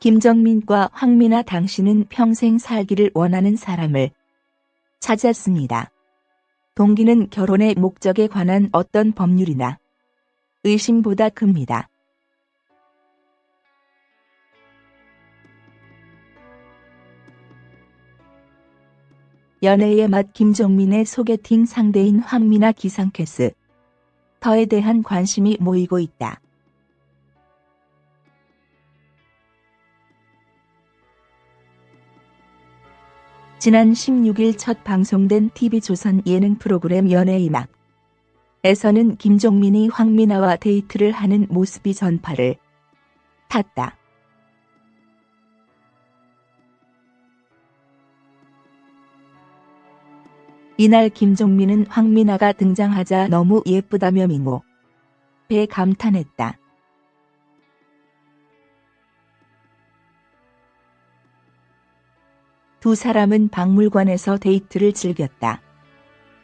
김정민과 황미나 당신은 평생 살기를 원하는 사람을 찾았습니다. 동기는 결혼의 목적에 관한 어떤 법률이나 의심보다 큽니다. 연애의 맛 김종민의 소개팅 상대인 황미나 기상캐스 터에 대한 관심이 모이고 있다. 지난 16일 첫 방송된 TV조선 예능 프로그램 연애의 막 에서는 김종민이 황미나와 데이트를 하는 모습이 전파를 탔다. 이날 김종민은 황미나가 등장하자 너무 예쁘다며 민호 배 감탄했다. 두 사람은 박물관에서 데이트를 즐겼다.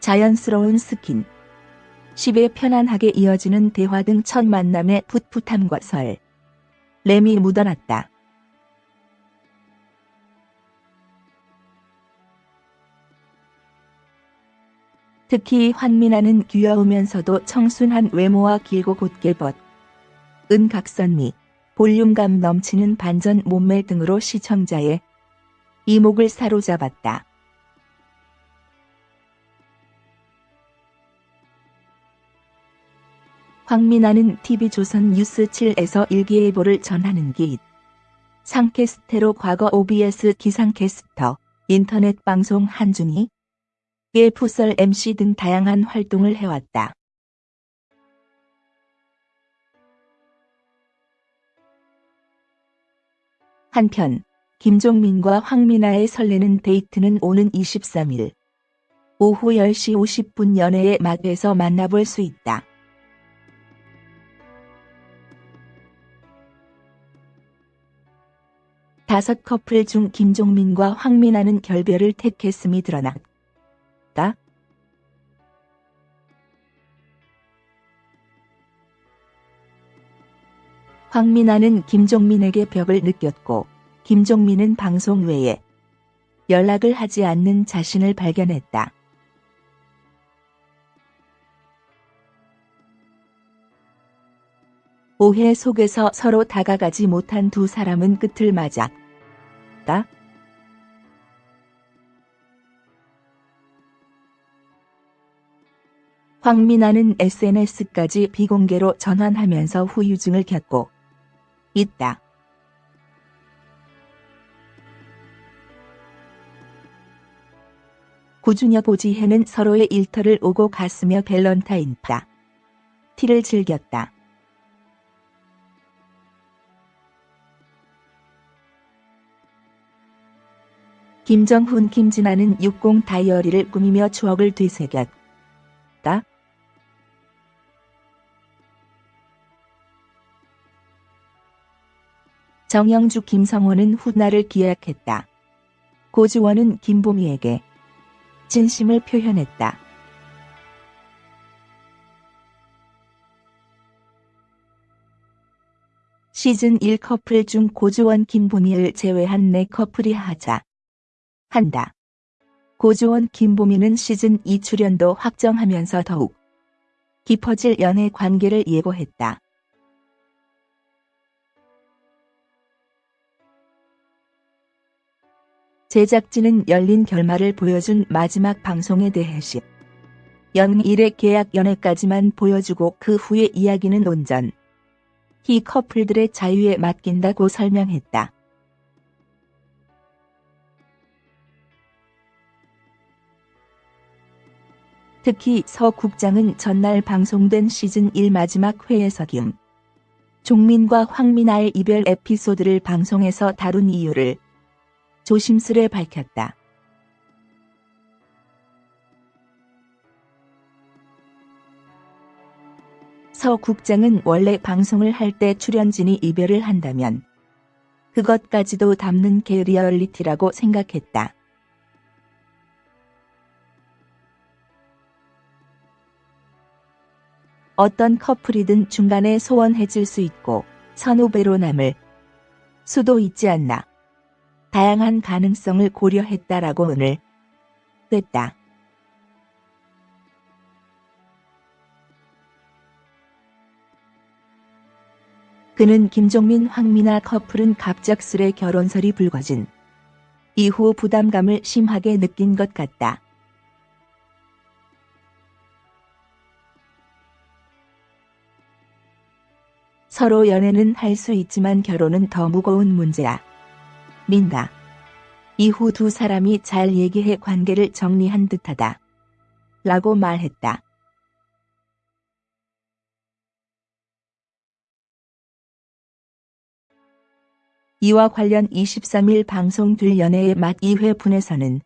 자연스러운 스킨십에 편안하게 이어지는 대화 등 첫 만남의 풋풋함과 설렘이 묻어났다. 특히 황미나는 귀여우면서도 청순한 외모와 길고 곧게 뻗은 각선미, 볼륨감 넘치는 반전 몸매 등으로 시청자의 이목을 사로잡았다. 황미나는 TV조선 뉴스7에서 일기예보를 전하는 기 상캐스테로 과거 OBS 기상캐스터, 인터넷 방송 한준희, 예 풋설 MC 등 다양한 활동을 해왔다. 한편 김종민과 황미나의 설레는 데이트는 오는 23일 오후 10시 50분 연애의 맛에서 만나볼 수 있다. 다섯 커플 중 김종민과 황미나는 결별을 택했음이 드러났다. 황미나는 김종민에게 벽을 느꼈고 김종민은 방송 외에 연락을 하지 않는 자신을 발견했다. 오해 속에서 서로 다가가지 못한 두 사람은 끝을 맞았다. 황미나는 SNS까지 비공개로 전환하면서 후유증을 겪고 있다. 고준혁 오지혜는 서로의 일터를 오고 갔으며 밸런타인 파 티를 즐겼다. 김정훈 김진아는 60 다이어리를 꾸미며 추억을 되새겼다. 정영주 김성호는 훗날을 기약했다. 고주원은 김보미에게 진심을 표현했다. 시즌 1 커플 중 고주원 김보미를 제외한 4커플이 하자 한다. 고주원 김보미는 시즌 2 출연도 확정하면서 더욱 깊어질 연애 관계를 예고했다. 제작진은 열린 결말을 보여준 마지막 방송에 대해 시 연일의 계약 연애까지만 보여주고 그 후의 이야기는 온전 히 커플들의 자유에 맡긴다고 설명했다. 특히 서 국장은 전날 방송된 시즌 1 마지막 회에서 김 종민과 황미나의 이별 에피소드를 방송에서 다룬 이유를 조심스레 밝혔다. 서 국장은 원래 방송을 할 때 출연진이 이별을 한다면 그것까지도 담는 게 리얼리티라고 생각했다. 어떤 커플이든 중간에 소원해질 수 있고 선후배로 남을 수도 있지 않나. 다양한 가능성을 고려했다라고 오늘 됐다. 그는 김종민 황미나 커플은 갑작스레 결혼설이 불거진 이후 부담감을 심하게 느낀 것 같다. 서로 연애는 할 수 있지만 결혼은 더 무거운 문제야. 민다. 이후 두 사람이 잘 얘기해 관계를 정리한 듯하다. 라고 말했다. 이와 관련 23일 방송될 연애의 맛 2회 분에서는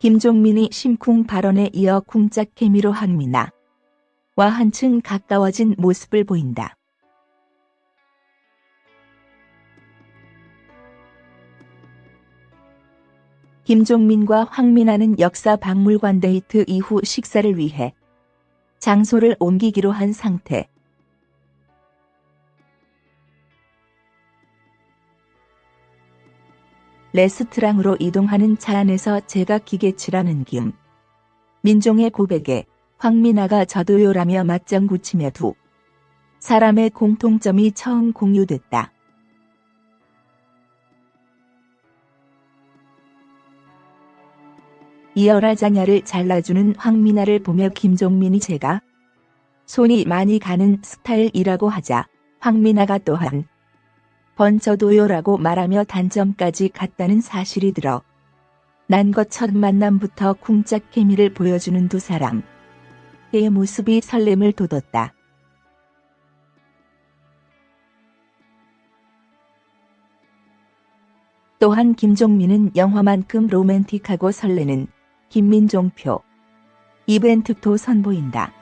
김종민이 심쿵 발언에 이어 쿵짝 케미로 한미나 와 한층 가까워진 모습을 보인다. 김종민과 황민아는 역사 박물관 데이트 이후 식사를 위해 장소를 옮기기로 한 상태. 레스트랑으로 이동하는 차 안에서 제가 기계치라는 김. 민종의 고백에 황민아가 저도요라며 맞장구치며 두 사람의 공통점이 처음 공유됐다. 이어라 자냐를 잘라주는 황민아를 보며 김종민이 제가 손이 많이 가는 스타일이라고 하자 황민아가 또한 번져도요라고 말하며 단점까지 갔다는 사실이 들어 난 것 첫 만남부터 쿵짝 케미를 보여주는 두 사람. 그의 모습이 설렘을 돋웠다. 또한 김종민은 영화만큼 로맨틱하고 설레는 김민종표 이벤트도 선보인다.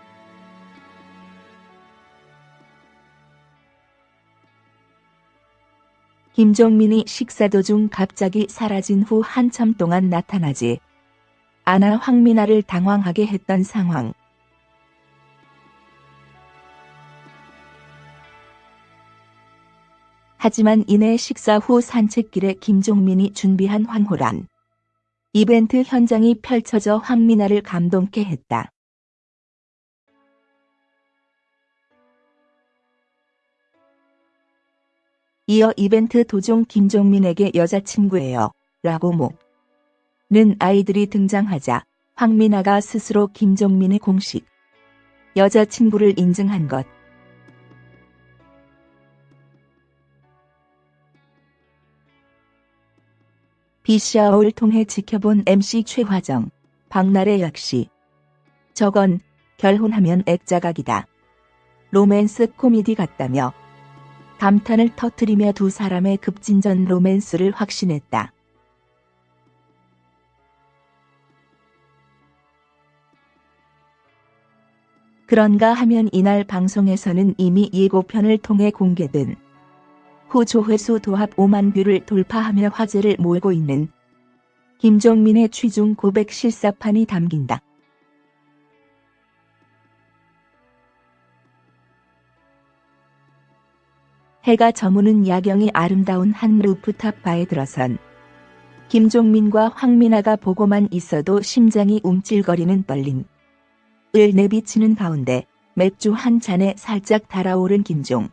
김종민이 식사 도중 갑자기 사라진 후 한참 동안 나타나지 않아 황민아를 당황하게 했던 상황. 하지만 이내 식사 후 산책길에 김종민이 준비한 황홀한 이벤트 현장이 펼쳐져 황민아를 감동케 했다. 이어 이벤트 도중 김종민에게 여자친구예요. 라고 모는 아이들이 등장하자 황민아가 스스로 김종민의 공식 여자친구를 인증한 것. 비샤오를 통해 지켜본 MC 최화정, 박나래 역시 저건 결혼하면 액자각이다. 로맨스 코미디 같다며 감탄을 터뜨리며 두 사람의 급진전 로맨스를 확신했다. 그런가 하면 이날 방송에서는 이미 예고편을 통해 공개된 후 조회수 도합 5만 view를 돌파하며 화제를 몰고 있는 김종민의 취중 고백 실사판이 담긴다. 해가 저무는 야경이 아름다운 한 루프탑 바에 들어선 김종민과 황민아가 보고만 있어도 심장이 움찔거리는 떨림. 을 내비치는 가운데 맥주 한 잔에 살짝 달아오른 김종.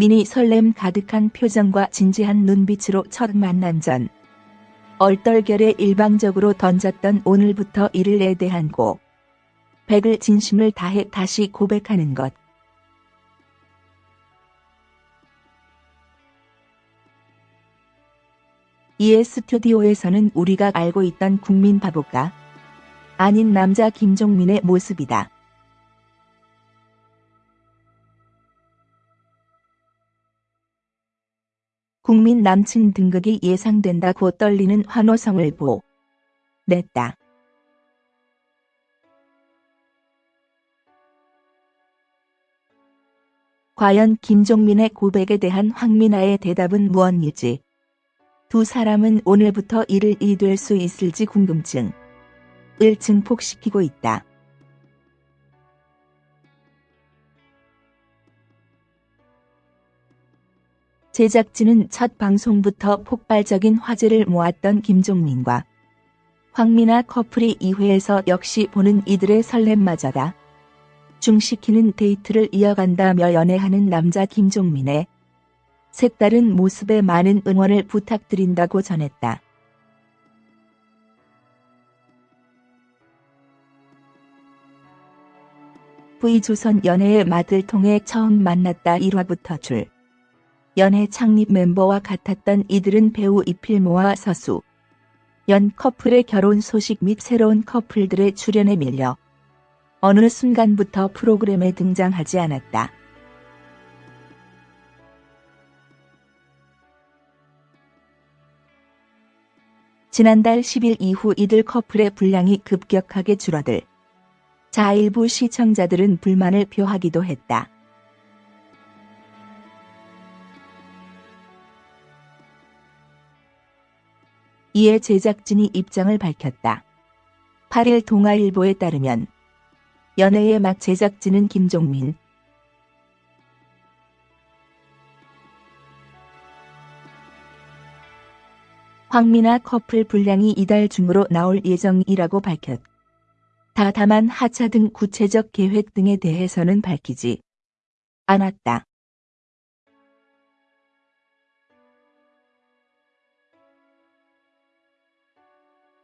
민이 설렘 가득한 표정과 진지한 눈빛으로 첫 만남 전 얼떨결에 일방적으로 던졌던 오늘부터 이를에 대한 고 백을 진심을 다해 다시 고백하는 것. 이에 스튜디오에서는 우리가 알고 있던 국민 바보가 아닌 남자 김종민의 모습이다. 국민 남친 등극이 예상된다고 떨리는 환호성을 보 냈다. 과연 김종민의 고백에 대한 황민아의 대답은 무엇일지 두 사람은 오늘부터 일을 이될 수 있을지 궁금증을 증폭시키고 있다. 제작진은 첫 방송부터 폭발적인 화제를 모았던 김종민과 황미나 커플이 2회에서 역시 보는 이들의 설렘마저다. 중시키는 데이트를 이어간다며 연애하는 남자 김종민의 색다른 모습에 많은 응원을 부탁드린다고 전했다. V조선 연애의 맛을 통해 처음 만났다 1화부터 줄. 연애 창립 멤버와 같았던 이들은 배우 이필모와 서수, 연 커플의 결혼 소식 및 새로운 커플들의 출연에 밀려 어느 순간부터 프로그램에 등장하지 않았다. 지난달 10일 이후 이들 커플의 분량이 급격하게 줄어들. 자 일부 시청자들은 불만을 표하기도 했다. 이에 제작진이 입장을 밝혔다. 8일 동아일보에 따르면 연애의 막 제작진은 김종민, 황미나 커플 분량이 이달 중으로 나올 예정이라고 밝혔다. 다만 하차 등 구체적 계획 등에 대해서는 밝히지 않았다.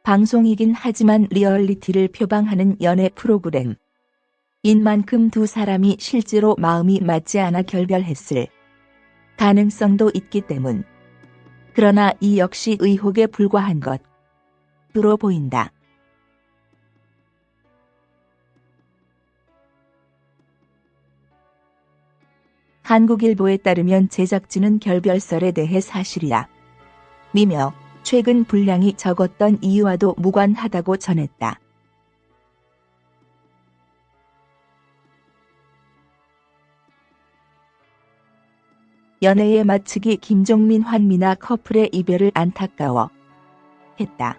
방송이긴 하지만 리얼리티를 표방하는 연애 프로그램인 만큼 두 사람이 실제로 마음이 맞지 않아 결별했을 가능성도 있기 때문. 그러나 이 역시 의혹에 불과한 것으로 보인다. 한국일보에 따르면 제작진은 결별설에 대해 사실이야. 미며 최근 분량이 적었던 이유와도 무관하다고 전했다. 연애에 마치기 김종민 환미나 커플의 이별을 안타까워 했다.